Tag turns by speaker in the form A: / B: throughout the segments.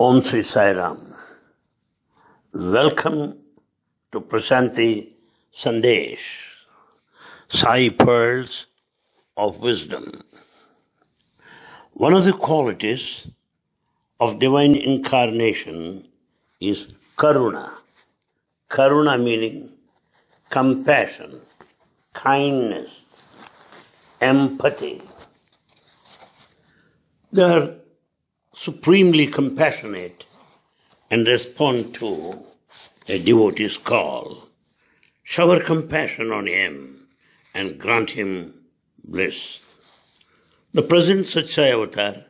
A: Om Sri Sai Ram. Welcome to Prasanti Sandesh, Sai Pearls of Wisdom. One of the qualities of divine incarnation is Karuna. Karuna meaning compassion, kindness, empathy. They are supremely compassionate and respond to a devotee's call. Shower compassion on him and grant him bliss. The present Sathya Sai Avatar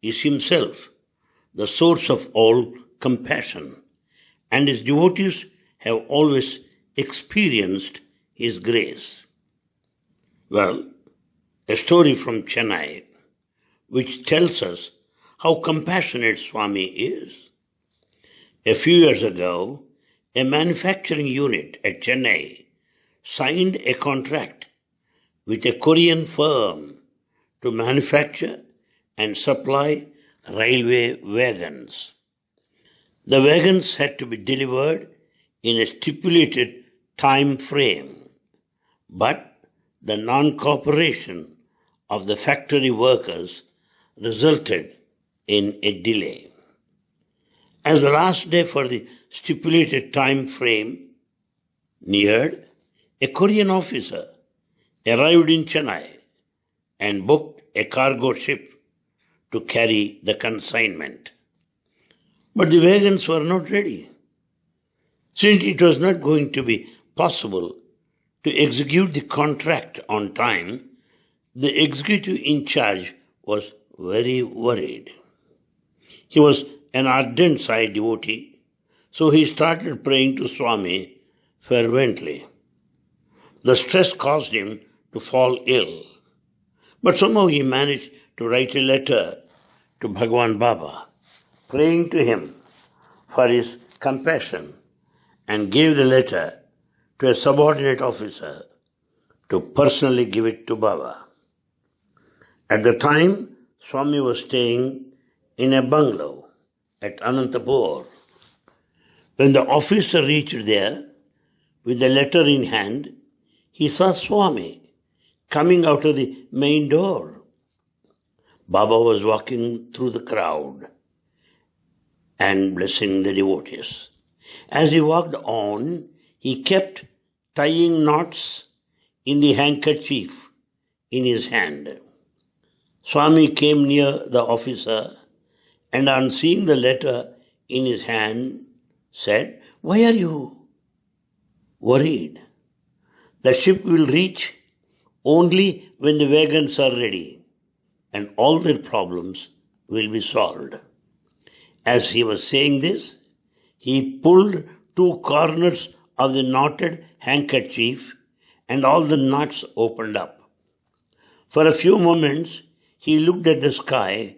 A: is himself the source of all compassion, and his devotees have always experienced his grace. Well, a story from Chennai which tells us how compassionate Swami is. A few years ago, a manufacturing unit at Chennai signed a contract with a Korean firm to manufacture and supply railway wagons. The wagons had to be delivered in a stipulated time frame, but the non-cooperation of the factory workers resulted in a delay. As the last day for the stipulated time frame neared, a Korean officer arrived in Chennai and booked a cargo ship to carry the consignment. But the wagons were not ready. Since it was not going to be possible to execute the contract on time, the executive in charge was very worried. He was an ardent Sai devotee, so he started praying to Swami fervently. The stress caused him to fall ill, but somehow he managed to write a letter to Bhagwan Baba, praying to him for his compassion, and gave the letter to a subordinate officer to personally give it to Baba. At the time, Swami was staying in a bungalow at Anantapur. When the officer reached there with the letter in hand, he saw Swami coming out of the main door. Baba was walking through the crowd and blessing the devotees. As he walked on, he kept tying knots in the handkerchief in his hand. Swami came near the officer and on seeing the letter in his hand said, Why are you worried? The ship will reach only when the wagons are ready and all their problems will be solved. As he was saying this, he pulled two corners of the knotted handkerchief and all the knots opened up. For a few moments, he looked at the sky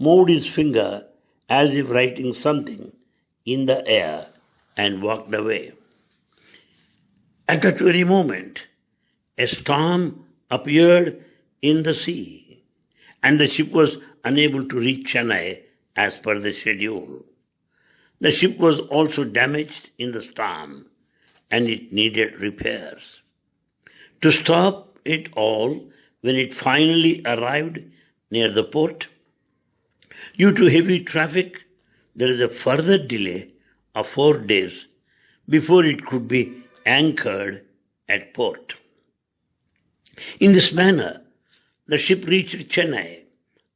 A: moved his finger as if writing something in the air and walked away. At that very moment, a storm appeared in the sea and the ship was unable to reach Chennai as per the schedule. The ship was also damaged in the storm and it needed repairs. To stop it all, when it finally arrived near the port, Due to heavy traffic, there is a further delay of four days before it could be anchored at port. In this manner, the ship reached Chennai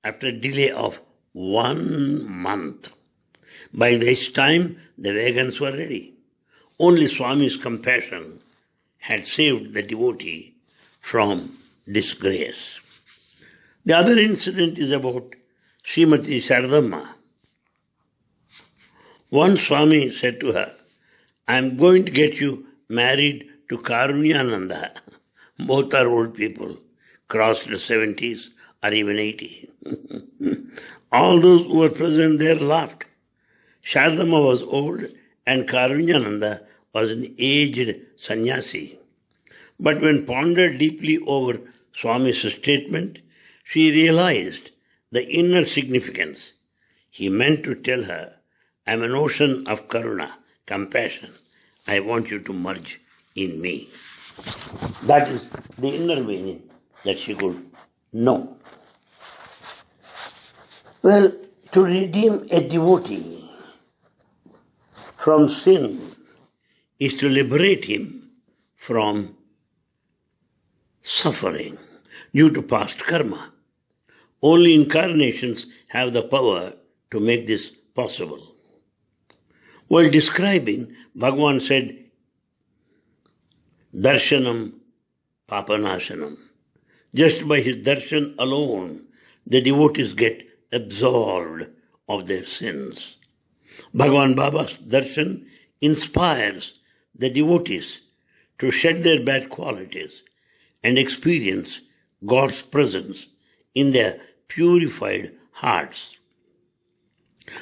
A: after a delay of one month. By this time, the wagons were ready. Only Swami's compassion had saved the devotee from disgrace. The other incident is about Srimati Sharadamma. One Swami said to her, I am going to get you married to Karunyananda. Both are old people, crossed the 70s or even 80. All those who were present there laughed. Sharadamma was old and Karunyananda was an aged sannyasi. But when pondered deeply over Swami's statement, she realized the inner significance. he meant to tell her, I'm an ocean of karuna, compassion. I want you to merge in me. That is the inner meaning that she could know. Well, to redeem a devotee from sin is to liberate him from suffering due to past karma. Only incarnations have the power to make this possible. While describing, Bhagavan said, Darshanam Papanashanam. Just by his darshan alone, the devotees get absolved of their sins. Bhagavan Baba's darshan inspires the devotees to shed their bad qualities and experience God's presence in their purified hearts.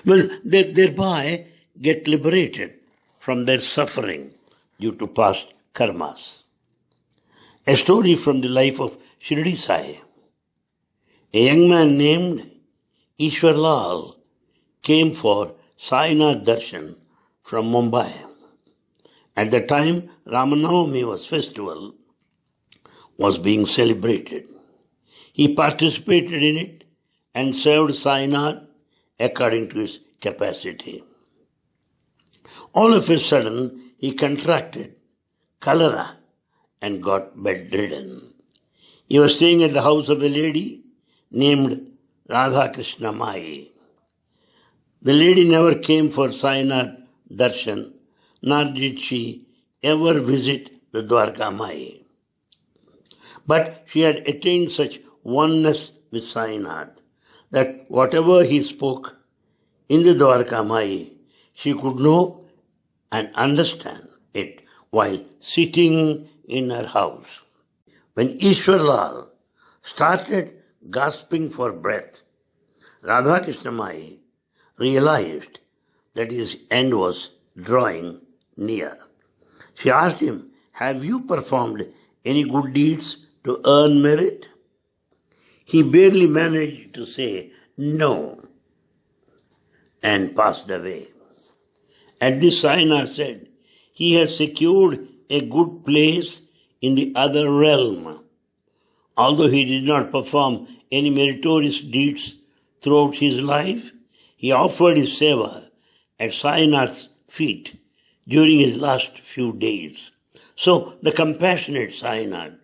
A: They thereby get liberated from their suffering due to past karmas. A story from the life of Shirdi Sai. A young man named Ishwar Lal came for Sainath Darshan from Mumbai. At the time Ramanavami was festival was being celebrated. He participated in it and served Sainath according to his capacity. All of a sudden, he contracted cholera and got bedridden. He was staying at the house of a lady named Radha Krishna Mai. The lady never came for Sainath darshan, nor did she ever visit the Dwarka Mai. But she had attained such oneness with Sainath that whatever he spoke in the Dwarka Mai, she could know and understand it while sitting in her house. When Ishwarlal started gasping for breath, Radha Mai realized that his end was drawing near. She asked him, Have you performed any good deeds to earn merit? He barely managed to say no and passed away. At this Saina said, he has secured a good place in the other realm. Although he did not perform any meritorious deeds throughout his life, he offered his seva at Sainath's feet during his last few days. So the compassionate Sainath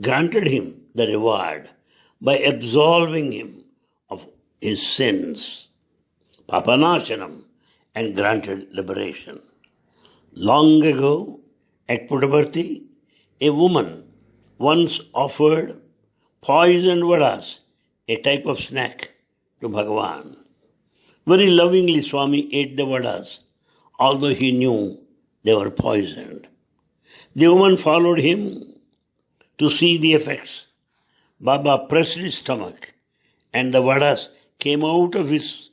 A: granted him the reward by absolving him of his sins, papanashanam, and granted liberation. Long ago, at Puttaparthi, a woman once offered poisoned vadas, a type of snack, to Bhagavan. Very lovingly, Swami ate the vadas, although he knew they were poisoned. The woman followed him to see the effects. Baba pressed his stomach, and the vadas came out of his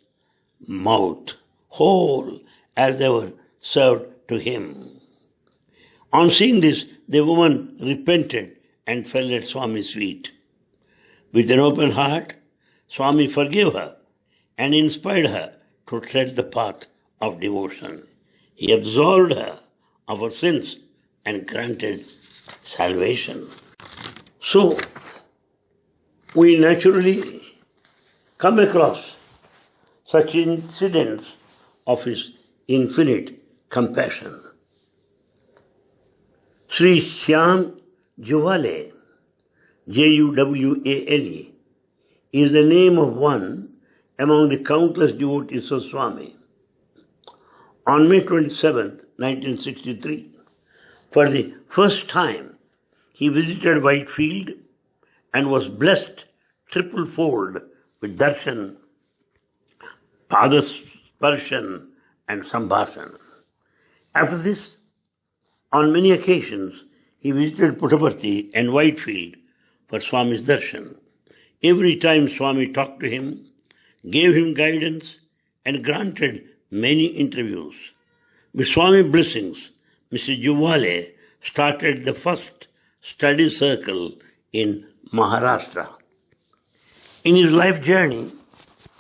A: mouth whole as they were served to him. On seeing this, the woman repented and fell at Swami's feet. With an open heart, Swami forgave her and inspired her to tread the path of devotion. He absolved her of her sins and granted salvation. So, we naturally come across such incidents of his infinite compassion. Sri Shyam Juwale, J-U-W-A-L-E, is the name of one among the countless devotees of Swami. On May 27, 1963, for the first time, he visited Whitefield and was blessed triple fold with darshan, padas, and sambhashan. After this, on many occasions, he visited Puttaparthi and Whitefield for Swami's darshan. Every time Swami talked to him, gave him guidance, and granted many interviews. With Swami blessings, Mr. Juwale started the first study circle in Maharashtra. In his life journey,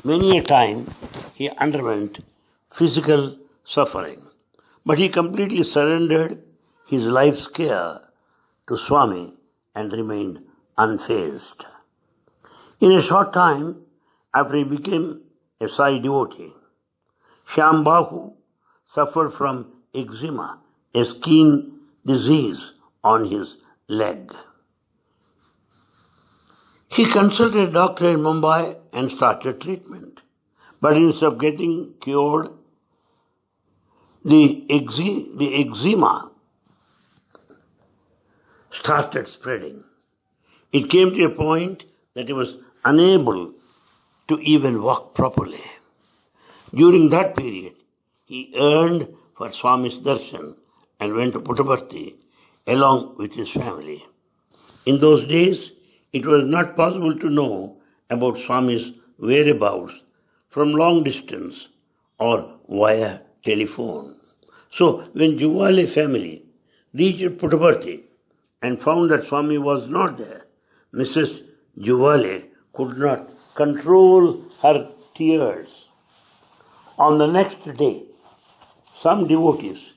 A: Many a time he underwent physical suffering, but he completely surrendered his life's care to Swami and remained unfazed. In a short time, after he became a Sai devotee, Shyambhau suffered from eczema, a skin disease on his leg. He consulted a doctor in Mumbai and started treatment. But instead of getting cured, the, exe- the eczema started spreading. It came to a point that he was unable to even walk properly. During that period, he yearned for Swami's darshan and went to Puttaparthi along with his family. In those days, it was not possible to know about Swami's whereabouts from long distance or via telephone. So when Juwale family reached Puttaparthi and found that Swami was not there, Mrs. Juwale could not control her tears. On the next day, some devotees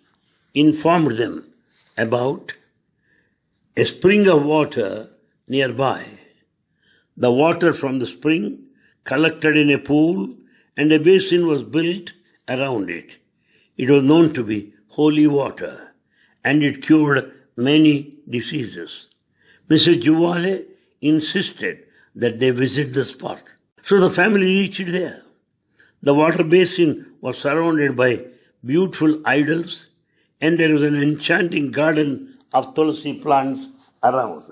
A: informed them about a spring of water nearby. The water from the spring collected in a pool and a basin was built around it. It was known to be holy water and it cured many diseases. Mrs. Juwale insisted that they visit the spot. So the family reached there. The water basin was surrounded by beautiful idols and there was an enchanting garden of tulsi plants around.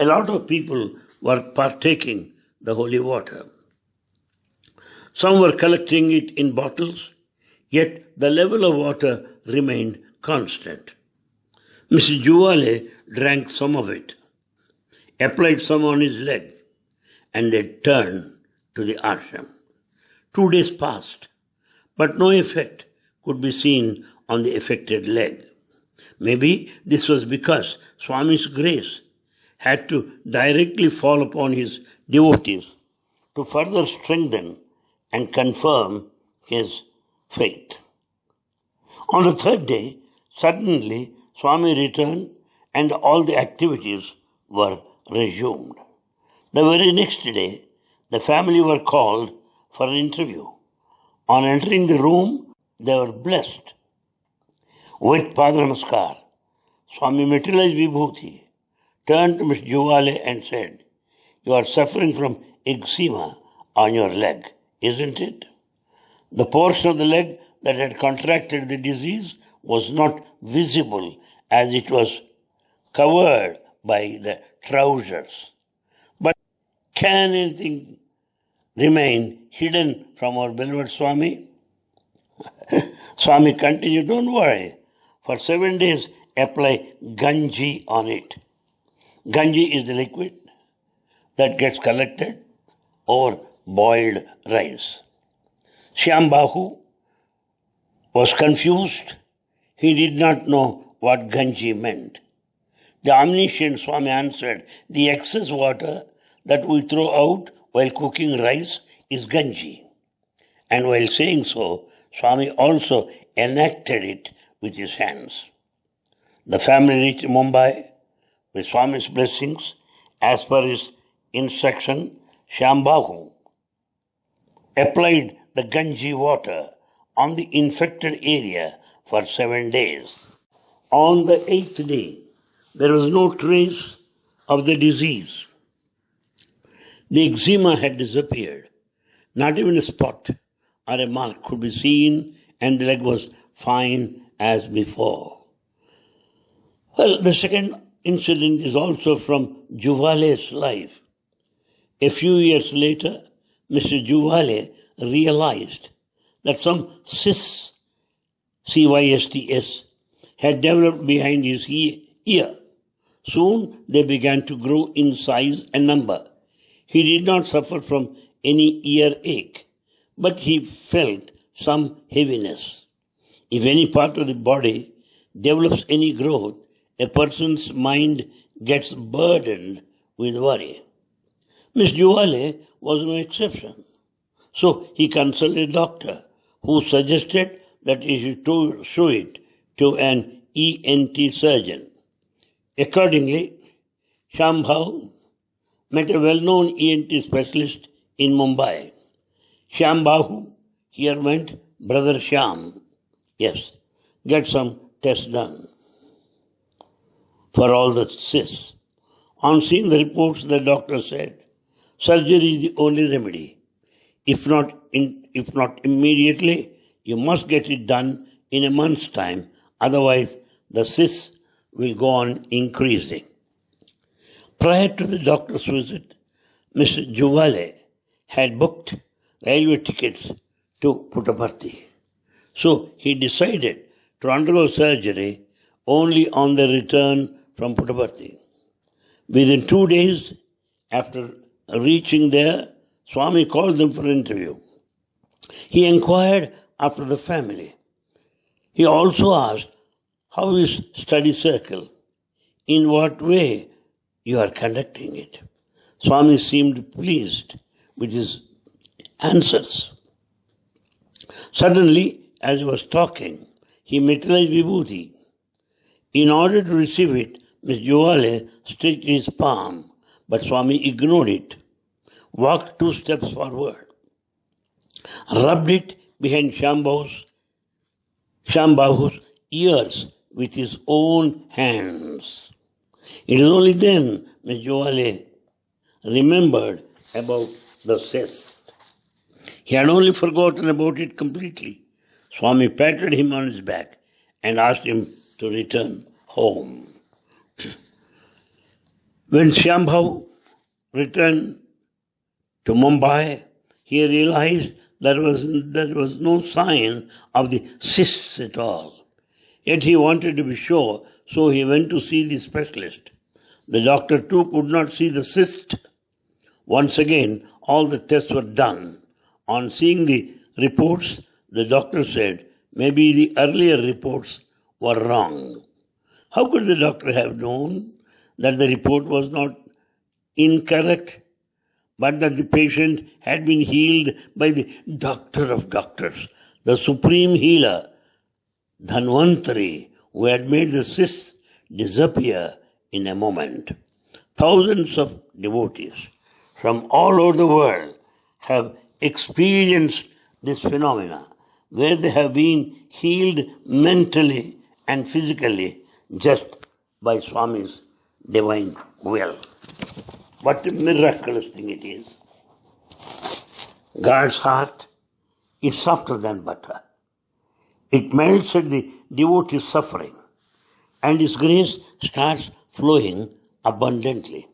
A: A lot of people were partaking the holy water. Some were collecting it in bottles, yet the level of water remained constant. Mrs. Juwale drank some of it, applied some on his leg, and they turned to the ashram. Two days passed, but no effect could be seen on the affected leg. Maybe this was because Swami's grace had to directly fall upon his devotees to further strengthen and confirm his faith. On the third day, suddenly Swami returned and all the activities were resumed. The very next day, the family were called for an interview. On entering the room, they were blessed with Padanamaskar. Swami materialized Vibhuti turned to Miss Juwale and said, You are suffering from eczema on your leg, isn't it? The portion of the leg that had contracted the disease was not visible as it was covered by the trousers. But can anything remain hidden from our beloved Swami? Swami continued, Don't worry. For seven days, apply ganji on it. Ganji is the liquid that gets collected over boiled rice. Shyambhau was confused. He did not know what Ganji meant. The omniscient Swami answered, The excess water that we throw out while cooking rice is Ganji. And while saying so, Swami also enacted it with his hands. The family reached Mumbai with Swami's blessings as per his instruction. Shyambhau applied the Ganji water on the infected area for seven days. On the eighth day, there was no trace of the disease. The eczema had disappeared. Not even a spot or a mark could be seen, and the leg was fine as before. Well, the second incident is also from Juwale's life. A few years later, Mr. Juwale realized that some cysts, C-Y-S-T-S, had developed behind his ear. Soon they began to grow in size and number. He did not suffer from any ear ache, but he felt some heaviness. If any part of the body develops any growth, a person's mind gets burdened with worry. Miss Juwale was no exception. So he consulted a doctor who suggested that he should show it to an ENT surgeon. Accordingly, Shambhav met a well-known ENT specialist in Mumbai. Shambhavu here meant brother Sham. Yes, get some tests done for all the cysts. On seeing the reports, the doctor said, surgery is the only remedy. If not, in, if not immediately, you must get it done in a month's time. Otherwise, the cysts will go on increasing. Prior to the doctor's visit, Mr. Juwale had booked railway tickets to Puttaparthi. So he decided to undergo surgery only on the return from Puttaparthi. Within two days after reaching there, Swami called them for interview. He inquired after the family. He also asked, How is study circle? In what way you are conducting it? Swami seemed pleased with his answers. Suddenly, as he was talking, he materialized vibhuti. In order to receive it, Miss Juwale stretched his palm, but Swami ignored it, walked two steps forward, rubbed it behind Shambhavu's, Shambhavu's ears with his own hands. It is only then Miss Juwale remembered about the cyst. He had only forgotten about it completely. Swami patted him on his back and asked him to return home. When Shambhav returned to Mumbai, he realized there was, there was no sign of the cysts at all. Yet he wanted to be sure, so he went to see the specialist. The doctor too could not see the cyst. Once again, all the tests were done. On seeing the reports, the doctor said, maybe the earlier reports were wrong. How could the doctor have known that the report was not incorrect, but that the patient had been healed by the doctor of doctors, the supreme healer, Dhanvantari, who had made the cysts disappear in a moment. Thousands of devotees from all over the world have experienced this phenomena where they have been healed mentally and physically just by Swami's divine will. What a miraculous thing it is. God's heart is softer than butter. It melts at the devotee's suffering and His grace starts flowing abundantly.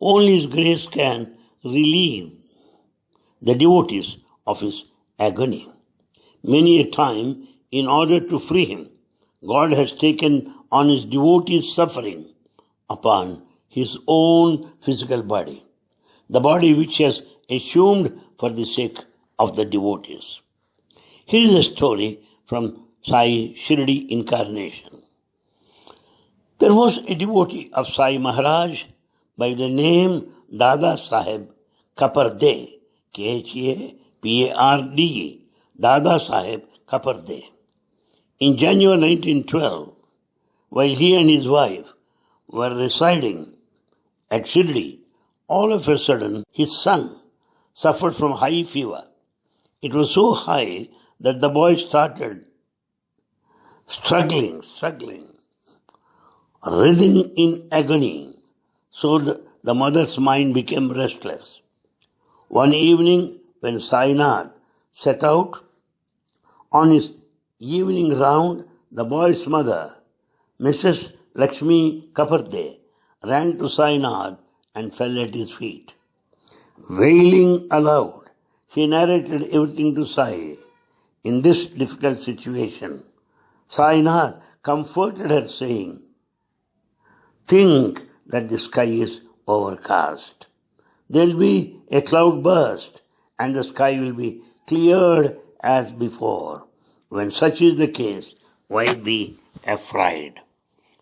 A: Only His grace can relieve the devotees of his agony. Many a time, in order to free him, God has taken on his devotees' suffering upon his own physical body, the body which he has assumed for the sake of the devotees. Here is a story from Sai Shirdi incarnation. There was a devotee of Sai Maharaj by the name Dada Sahib Khaparde, K-H-A-P-A-R-D-E, Dada Sahib Khaparde. In January 1912, while he and his wife were residing at Shirdi, all of a sudden his son suffered from high fever. It was so high that the boy started struggling, struggling, writhing in agony. So the, the mother's mind became restless. One evening, when Sainath set out on his evening round, the boy's mother, Mrs. Lakshmi Khaparde, ran to Sainath and fell at his feet. Wailing aloud, she narrated everything to Sai. In this difficult situation, Sainath comforted her, saying, Think that the sky is overcast. There'll be a cloud burst and the sky will be cleared as before. When such is the case, why be afraid?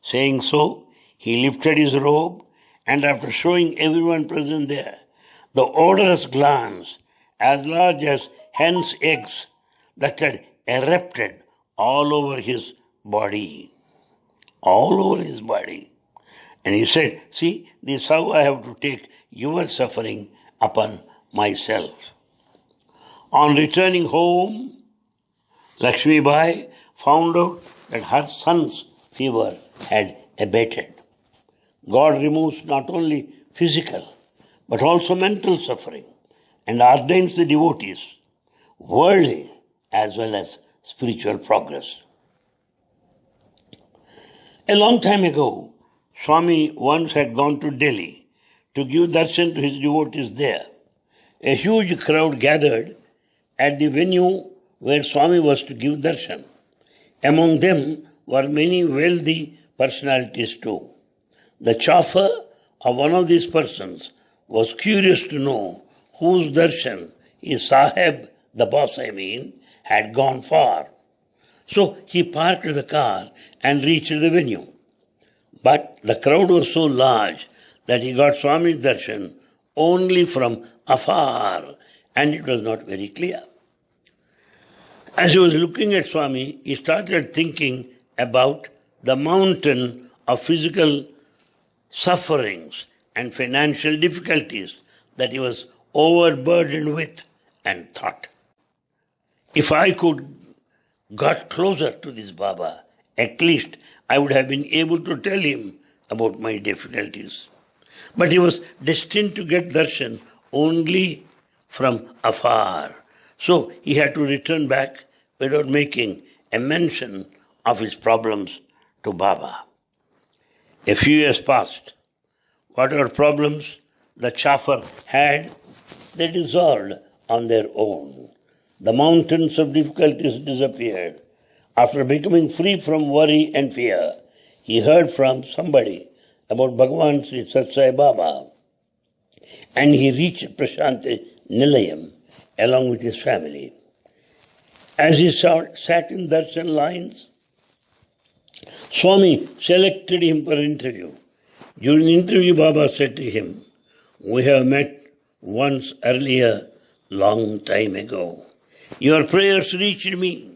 A: Saying so, he lifted his robe and after showing everyone present there the odorous glands as large as hen's eggs that had erupted all over his body. All over his body. And he said, See, this is how I have to take your suffering upon myself. On returning home, Lakshmi Bai found out that her son's fever had abated. God removes not only physical but also mental suffering and ordains the devotees worldly as well as spiritual progress. A long time ago, Swami once had gone to Delhi to give darshan to his devotees there. A huge crowd gathered at the venue where Swami was to give darshan. Among them were many wealthy personalities too. The chauffeur of one of these persons was curious to know whose darshan his sahib, the boss I mean, had gone for. So he parked the car and reached the venue. But the crowd was so large that he got Swami's darshan only from afar and it was not very clear. As he was looking at Swami, he started thinking about the mountain of physical sufferings and financial difficulties that he was overburdened with and thought, if I could got closer to this Baba, at least I would have been able to tell him about my difficulties. But he was destined to get darshan only from afar. So he had to return back without making a mention of his problems to Baba. A few years passed. Whatever problems the chauffeur had, they dissolved on their own. The mountains of difficulties disappeared. After becoming free from worry and fear, he heard from somebody about Bhagavan Sri Sathya Sai Baba and he reached Prashanti Nilayam along with his family. As he sat in darshan lines, Swami selected him for interview. During the interview, Baba said to him, We have met once earlier, long time ago. Your prayers reached me.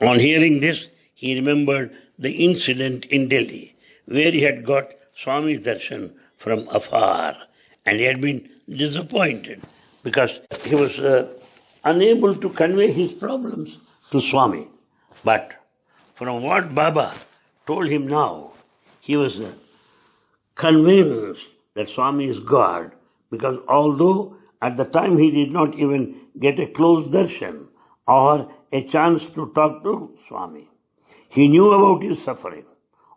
A: On hearing this, he remembered the incident in Delhi, where he had got Swami's darshan from afar, and he had been disappointed because he was uh, unable to convey his problems to Swami. But from what Baba told him now, he was uh, convinced that Swami is God because although at the time he did not even get a close darshan or a chance to talk to Swami, he knew about his suffering.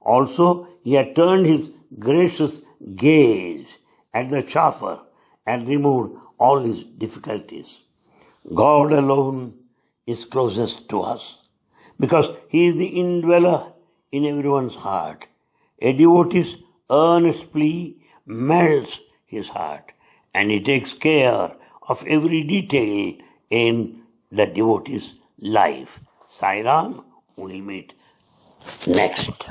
A: Also, he had turned his gracious gaze at the chaffer and removed all his difficulties. God alone is closest to us because he is the indweller in everyone's heart. A devotee's earnest plea melts his heart and he takes care of every detail in the devotee's life. Sairam, we'll meet next.